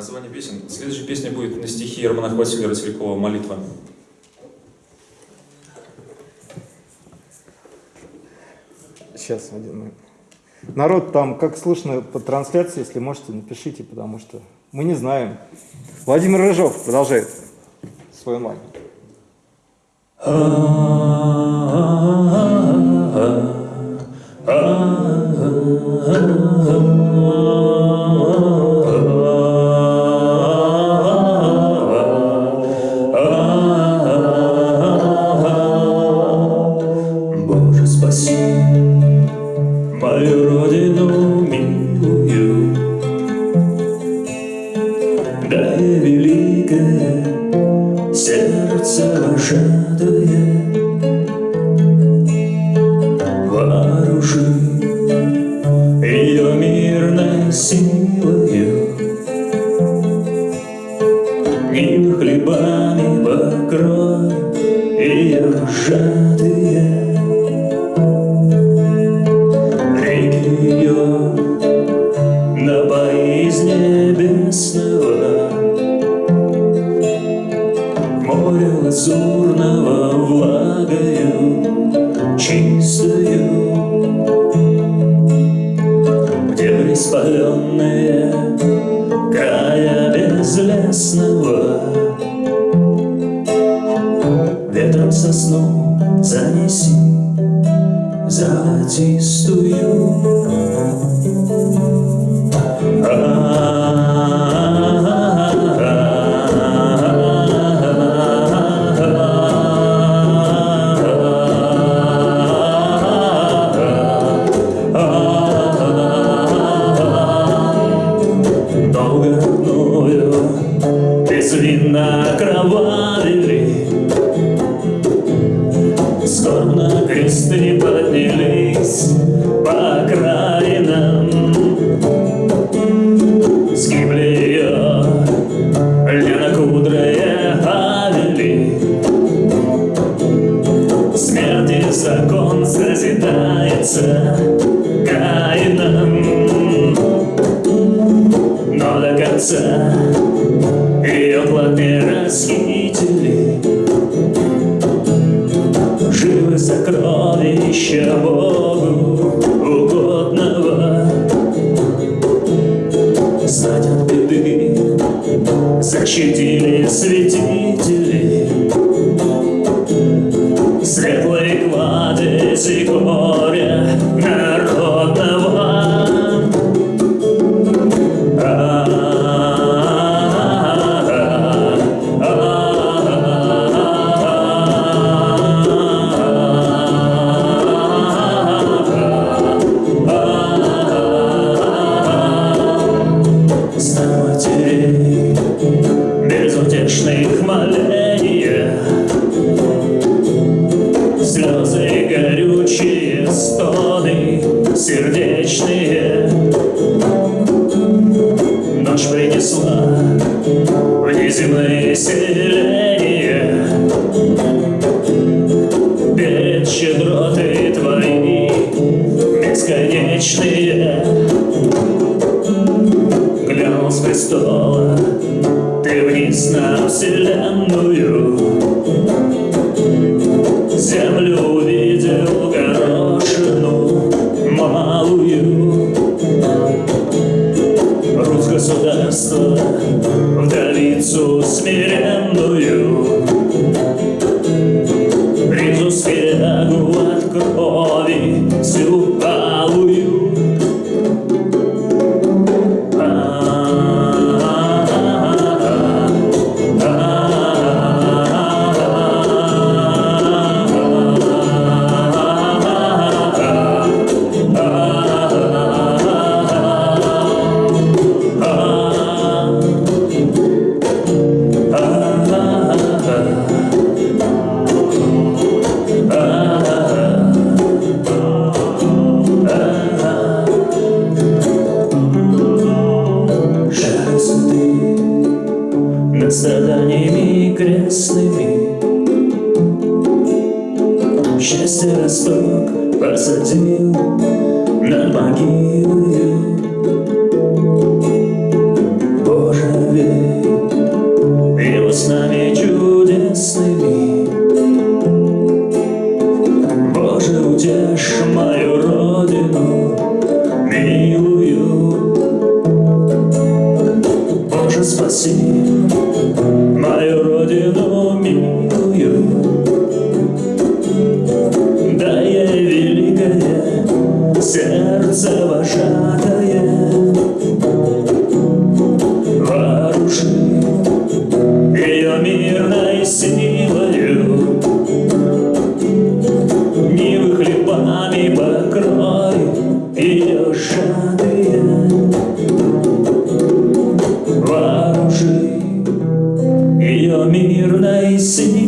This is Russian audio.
название песен. Следующая песня будет на стихи Романа Василия Рослякова «Молитва». Сейчас, один момент. Народ, там, как слышно по трансляции, если можете, напишите, потому что мы не знаем. Владимир Рыжов продолжает свой онлайн. Боже, великое сердце вожатое безлесного ветром сосну занеси золотистую. Безвинно кровавили Скорбно кресты поднялись по окраинам Сгибли ее ленокудрые авели Смерти закон созидается плоды расхитили Живы сокровища Богу угодного. Знать от беды защитили святители безутешных моления Слезы горючие, стоны сердечные. Ночь принесла в неземные селения. Перед щедроты твои бесконечные. Глянул с престола вниз на вселенную. Землю увидел горошину малую. Русь государства вдовицу смиренную. Ризу свирягу от крови всю Счастье росток посадил над могилою. Боже, любви Его снами чудесными. Боже, утешь мою родину милую. Боже, спаси сердце вожатое. Вооружи ее мирной силою. Нивы хлебами покрою ее шатые Вооружи ее мирной силой